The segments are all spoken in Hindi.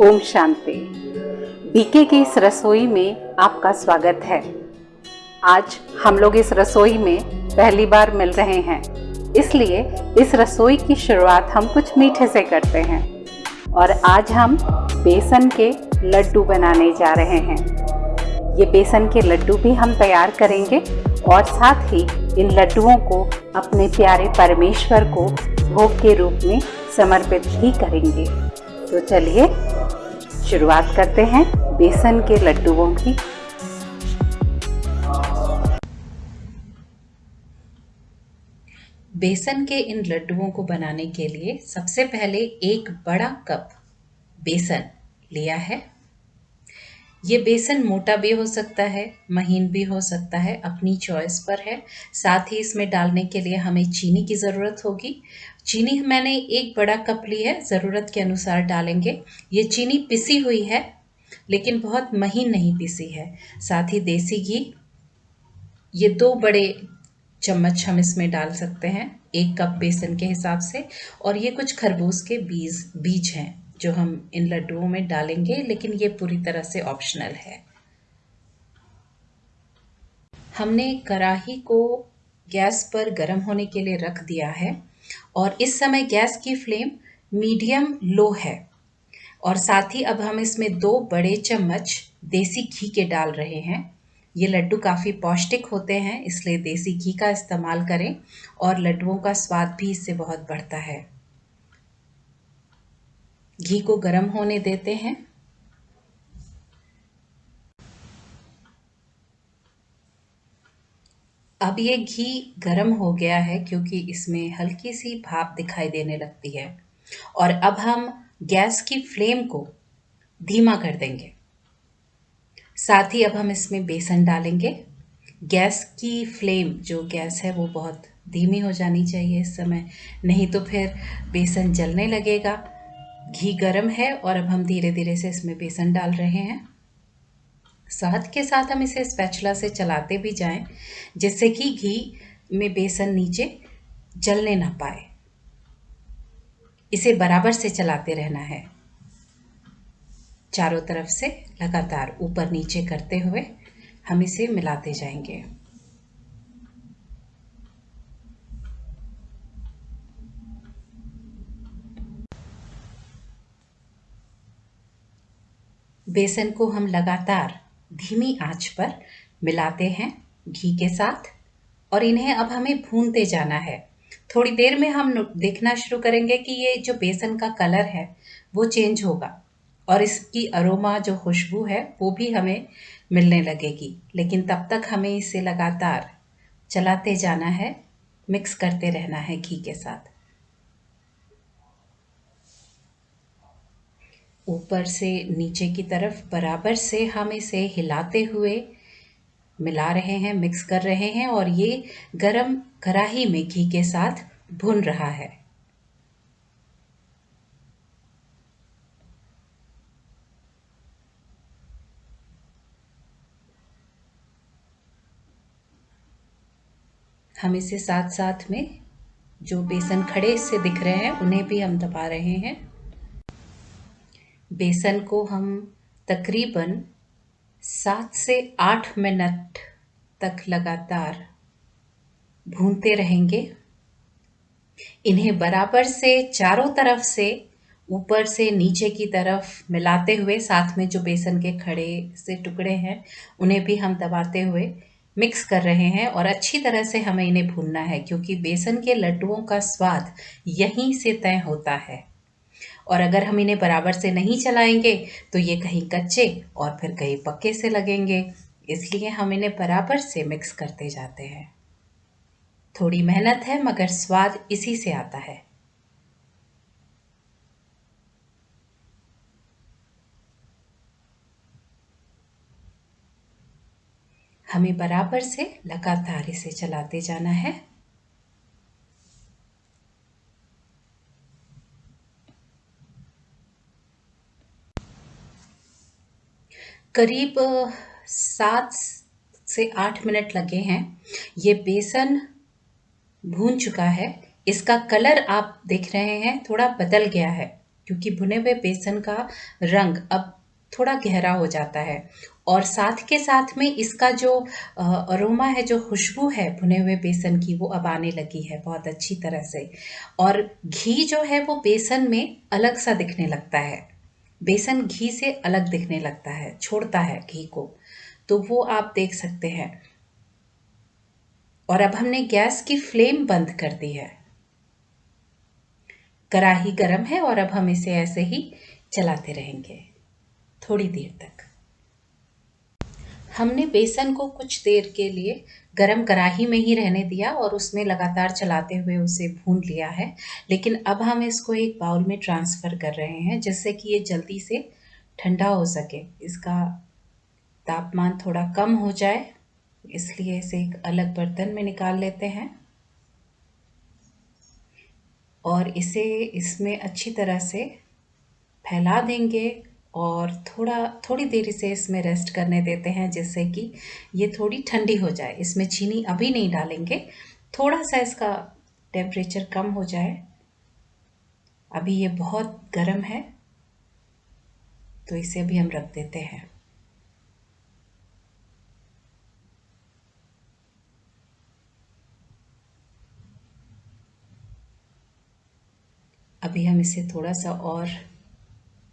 ओम शांति। बीके की इस रसोई में आपका स्वागत है। आज हम लोग इस रसोई में पहली बार मिल रहे हैं। इसलिए इस रसोई की शुरुआत हम कुछ मीठे से करते हैं। और आज हम बेसन के लड्डू बनाने जा रहे हैं। ये बेसन के लड्डू भी हम तैयार करेंगे और साथ ही इन लड्डुओं को अपने प्यारे परमेश्वर को भोग के रूप में समर्पित भी करेंगे। तो चलिए शुरुआत करते हैं बेसन के लड्डुओं की। बेसन के इन लड्डुओं को बनाने के लिए सबसे पहले एक बड़ा कप बेसन लिया है। ये बेसन मोटा भी हो सकता है, महीन भी हो सकता है, अपनी चॉइस पर है। साथ ही इसमें डालने के लिए हमें चीनी की ज़रूरत होगी। चीनी मैंने एक बड़ा कप ली है, ज़रूरत के अनुसार डालेंगे। ये चीनी पिसी हुई है, लेकिन बहुत महीन नहीं पिसी है। साथ ही देसी घी। ये दो बड़े चम्मच हम इसमें डाल सकते हैं, एक कप बेसन के हिसाब से, और ये कुछ खरबूज के बीज बीज हैं। जो हम इन लड्डुओं में डालेंगे, लेकिन ये पूरी तरह से ऑप्शनल है। हमने कढ़ाही को गैस पर गर्म होने के लिए रख दिया है, और इस समय गैस की फ्लेम मीडियम लो है। और साथ ही अब हम इसमें दो बड़े चम्मच देसी घी के डाल रहे हैं। ये लड्डू काफ़ी पौष्टिक होते हैं, इसलिए देसी घी का इस्तेमाल करें, और लड्डुओं का स्वाद भी इससे बहुत बढ़ता है। घी को गर्म होने देते हैं। अब ये घी गर्म हो गया है क्योंकि इसमें हल्की सी भाप दिखाई देने लगती है। और अब हम गैस की फ्लेम को धीमा कर देंगे। साथ ही अब हम इसमें बेसन डालेंगे। गैस की फ्लेम जो गैस है वो बहुत धीमी हो जानी चाहिए इस समय, नहीं तो फिर बेसन जलने लगेगा। घी गरम है और अब हम धीरे धीरे से इसमें बेसन डाल रहे हैं। साथ के साथ हम इसे स्पैचुला से चलाते भी जाएँ, जिससे कि घी में बेसन नीचे जलने ना पाए। इसे बराबर से चलाते रहना है। चारों तरफ़ से लगातार ऊपर नीचे करते हुए हम इसे मिलाते जाएँगे। बेसन को हम लगातार धीमी आँच पर मिलाते हैं घी के साथ, और इन्हें अब हमें भूनते जाना है। थोड़ी देर में हम देखना शुरू करेंगे कि ये जो बेसन का कलर है, वो चेंज होगा, और इसकी अरोमा जो खुशबू है, वो भी हमें मिलने लगेगी। लेकिन तब तक हमें इसे लगातार चलाते जाना है, मिक्स करते रहना है घी के साथ। ऊपर से नीचे की तरफ़, बराबर से हम इसे हिलाते हुए मिला रहे हैं मिक्स कर रहे हैं और ये गरम कढ़ाही में घी के साथ भुन रहा है। हम इसे साथ साथ में जो बेसन खड़े से दिख रहे हैं, उन्हें भी हम दबा रहे हैं। बेसन को हम तकरीबन सात से आठ मिनट तक लगातार भूनते रहेंगे। इन्हें बराबर से चारों तरफ़ से ऊपर से नीचे की तरफ़ मिलाते हुए, साथ में जो बेसन के खड़े से टुकड़े हैं, उन्हें भी हम दबाते हुए मिक्स कर रहे हैं और अच्छी तरह से हमें इन्हें भूनना है, क्योंकि बेसन के लड्डुओं का स्वाद यहीं से तय होता है। और अगर हम इन्हें बराबर से नहीं चलाएँगे तो ये कहीं कच्चे और फिर कहीं पक्के से लगेंगे। इसलिए हम इन्हें बराबर से मिक्स करते जाते हैं। थोड़ी मेहनत है, मगर स्वाद इसी से आता है। हमें बराबर से लगातार इसे चलाते जाना है। करीब सात से आठ मिनट लगे हैं। ये बेसन भून चुका है। इसका कलर आप देख रहे हैं, थोड़ा बदल गया है, क्योंकि भुने हुए बेसन का रंग अब थोड़ा गहरा हो जाता है। और साथ के साथ में इसका जो अरोमा है, जो खुशबू है भुने हुए बेसन की, वो अब आने लगी है बहुत अच्छी तरह से। और घी जो है वो बेसन में अलग सा दिखने लगता है। बेसन घी से अलग दिखने लगता है, छोड़ता है घी को। तो वो आप देख सकते हैं। और अब हमने गैस की फ्लेम बंद कर दी है। कढ़ाही गर्म है और अब हम इसे ऐसे ही चलाते रहेंगे। थोड़ी देर तक। हमने बेसन को कुछ देर के लिए गरम कढ़ाही में ही रहने दिया और उसमें लगातार चलाते हुए उसे भून लिया है। लेकिन अब हम इसको एक बाउल में ट्रांसफ़र कर रहे हैं जिससे कि ये जल्दी से ठंडा हो सके। इसका तापमान थोड़ा कम हो जाए, इसलिए इसे एक अलग बर्तन में निकाल लेते हैं। और इसे इसमें अच्छी तरह से फैला देंगे। और थोड़ा, थोड़ी देर से इसमें रेस्ट करने देते हैं जिससे कि ये थोड़ी ठंडी हो जाए। इसमें चीनी अभी नहीं डालेंगे। थोड़ा सा इसका टेम्परेचर कम हो जाए। अभी ये बहुत गर्म है तो इसे अभी हम रख देते हैं। अभी हम इसे थोड़ा सा और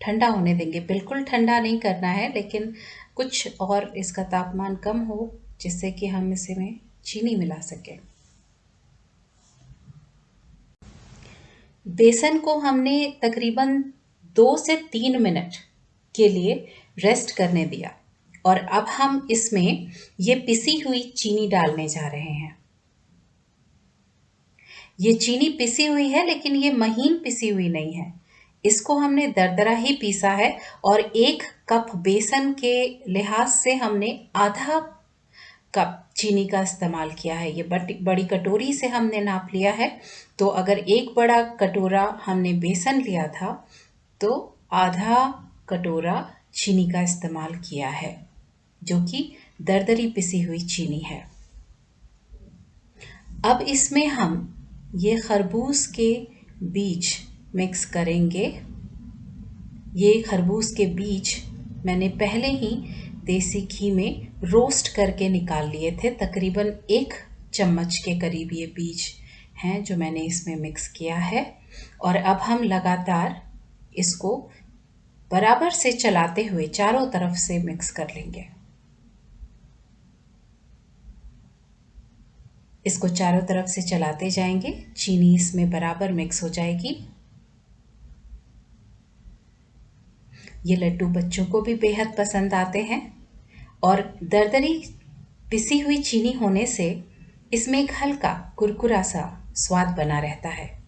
ठंडा होने देंगे। बिल्कुल ठंडा नहीं करना है, लेकिन कुछ और इसका तापमान कम हो, जिससे कि हम इसे में चीनी मिला सकें। बेसन को हमने तकरीबन दो से तीन मिनट के लिए रेस्ट करने दिया, और अब हम इसमें ये पिसी हुई चीनी डालने जा रहे हैं। ये चीनी पिसी हुई है, लेकिन ये महीन पिसी हुई नहीं है। इसको हमने दरदरा ही पीसा है और एक कप बेसन के लिहाज से हमने आधा कप चीनी का इस्तेमाल किया है। ये बड़ी कटोरी से हमने नाप लिया है। तो अगर एक बड़ा कटोरा हमने बेसन लिया था तो आधा कटोरा चीनी का इस्तेमाल किया है, जो कि दरदरी पिसी हुई चीनी है। अब इसमें हम ये खरबूज के बीज मिक्स करेंगे। ये खरबूज के बीज मैंने पहले ही देसी घी में रोस्ट करके निकाल लिए थे। तकरीबन एक चम्मच के करीब ये बीज हैं जो मैंने इसमें मिक्स किया है। और अब हम लगातार इसको बराबर से चलाते हुए चारों तरफ़ से मिक्स कर लेंगे। इसको चारों तरफ़ से चलाते जाएँगे। चीनी इसमें बराबर मिक्स हो जाएगी। ये लड्डू बच्चों को भी बेहद पसंद आते हैं। और दरदरी पिसी हुई चीनी होने से इसमें एक हल्का कुरकुरा सा स्वाद बना रहता है।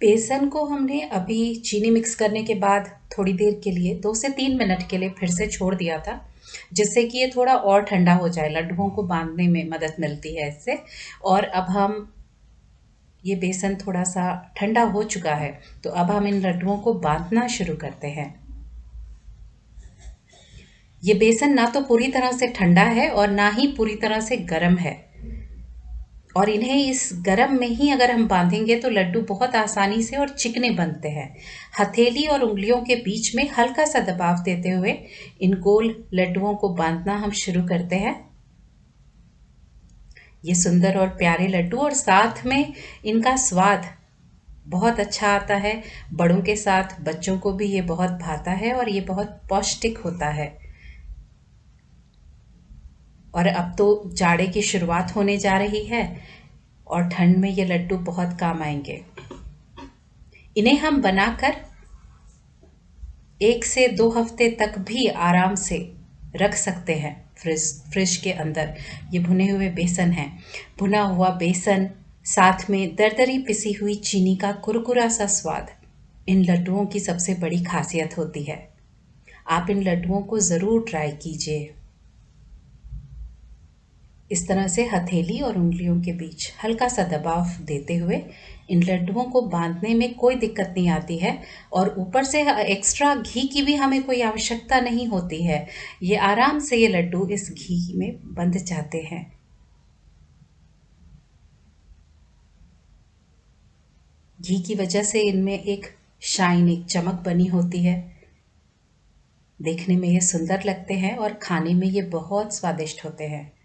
बेसन को हमने अभी चीनी मिक्स करने के बाद थोड़ी देर के लिए, दो से तीन मिनट के लिए फिर से छोड़ दिया था, जिससे कि ये थोड़ा और ठंडा हो जाए। लड्डुओं को बांधने में मदद मिलती है इससे। और अब हम ये बेसन थोड़ा सा ठंडा हो चुका है तो अब हम इन लड्डुओं को बांधना शुरू करते हैं। ये बेसन ना तो पूरी तरह से ठंडा है और ना ही पूरी तरह से गर्म है। और इन्हें इस गरम में ही अगर हम बांधेंगे तो लड्डू बहुत आसानी से और चिकने बनते हैं। हथेली और उंगलियों के बीच में हल्का सा दबाव देते हुए इन गोल लड्डुओं को बांधना हम शुरू करते हैं। ये सुंदर और प्यारे लड्डू और साथ में इनका स्वाद बहुत अच्छा आता है। बड़ों के साथ बच्चों को भी ये बहुत भाता है और ये बहुत पौष्टिक होता है। और अब तो जाड़े की शुरुआत होने जा रही है और ठंड में ये लड्डू बहुत काम आएँगे। इन्हें हम बनाकर एक से दो हफ़्ते तक भी आराम से रख सकते हैं। फ्रिज फ्रिज के अंदर। ये भुने हुए बेसन है। भुना हुआ बेसन साथ में दरदरी पिसी हुई चीनी का कुरकुरा सा स्वाद इन लड्डुओं की सबसे बड़ी खासियत होती है। आप इन लड्डुओं को ज़रूर ट्राई कीजिए। इस तरह से हथेली और उंगलियों के बीच हल्का सा दबाव देते हुए इन लड्डुओं को बांधने में कोई दिक्कत नहीं आती है और ऊपर से एक्स्ट्रा घी की भी हमें कोई आवश्यकता नहीं होती है। ये आराम से ये लड्डू इस घी में बंध जाते हैं। घी की वजह से इनमें एक शाइन, एक चमक बनी होती है। देखने में ये सुंदर लगते हैं और खाने में ये बहुत स्वादिष्ट होते हैं।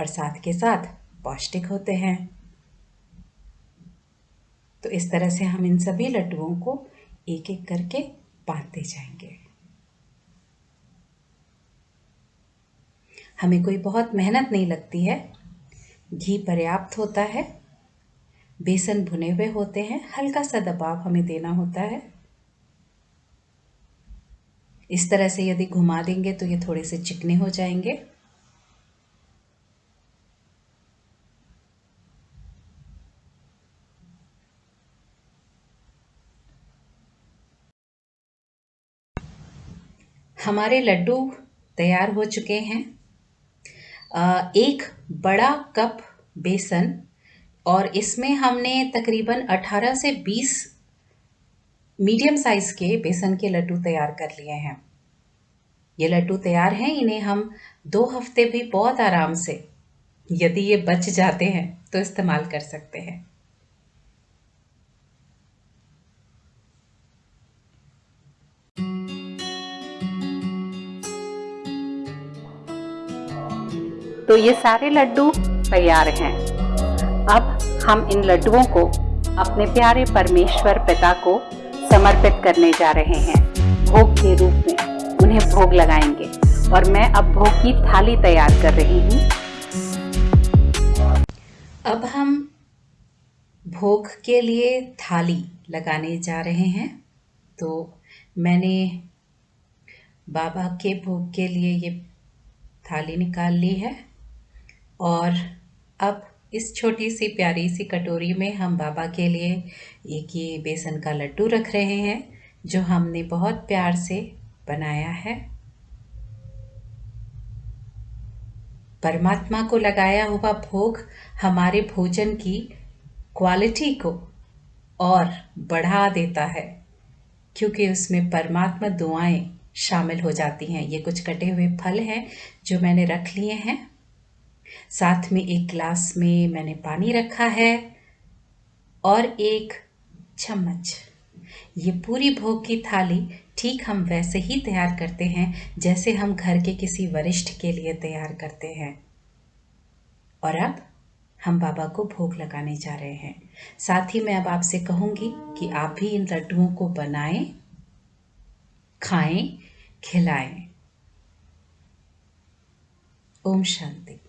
और साथ के साथ पौष्टिक होते हैं। तो इस तरह से हम इन सभी लड्डुओं को एक एक करके बांधते जाएँगे। हमें कोई बहुत मेहनत नहीं लगती है। घी पर्याप्त होता है। बेसन भुने हुए होते हैं। हल्का सा दबाव हमें देना होता है। इस तरह से यदि घुमा देंगे तो ये थोड़े से चिकने हो जाएँगे। हमारे लड्डू तैयार हो चुके हैं। एक बड़ा कप बेसन और इसमें हमने तकरीबन 18 से 20 मीडियम साइज़ के बेसन के लड्डू तैयार कर लिए हैं। ये लड्डू तैयार हैं, इन्हें हम दो हफ़्ते भी बहुत आराम से, यदि ये बच जाते हैं तो इस्तेमाल कर सकते हैं। तो ये सारे लड्डू तैयार हैं। अब हम इन लड्डुओं को अपने प्यारे परमेश्वर पिता को समर्पित करने जा रहे हैं। भोग के रूप में उन्हें भोग लगाएँगे और मैं अब भोग की थाली तैयार कर रही हूँ। अब हम भोग के लिए थाली लगाने जा रहे हैं। तो मैंने बाबा के भोग के लिए ये थाली निकाल ली है। और अब इस छोटी सी प्यारी सी कटोरी में हम बाबा के लिए एक ये बेसन का लड्डू रख रहे हैं, जो हमने बहुत प्यार से बनाया है। परमात्मा को लगाया हुआ भोग हमारे भोजन की क्वालिटी को और बढ़ा देता है, क्योंकि उसमें परमात्मा दुआएँ शामिल हो जाती हैं। ये कुछ कटे हुए फल हैं, जो मैंने रख लिए हैं। साथ में एक ग्लास में मैंने पानी रखा है और एक चम्मच। ये पूरी भोग की थाली ठीक हम वैसे ही तैयार करते हैं, जैसे हम घर के किसी वरिष्ठ के लिए तैयार करते हैं। और अब हम बाबा को भोग लगाने जा रहे हैं। साथ ही मैं अब आपसे कहूँगी कि आप भी इन लड्डुओं को बनाएँ, खाएँ, खिलाएँ। ओम शांति।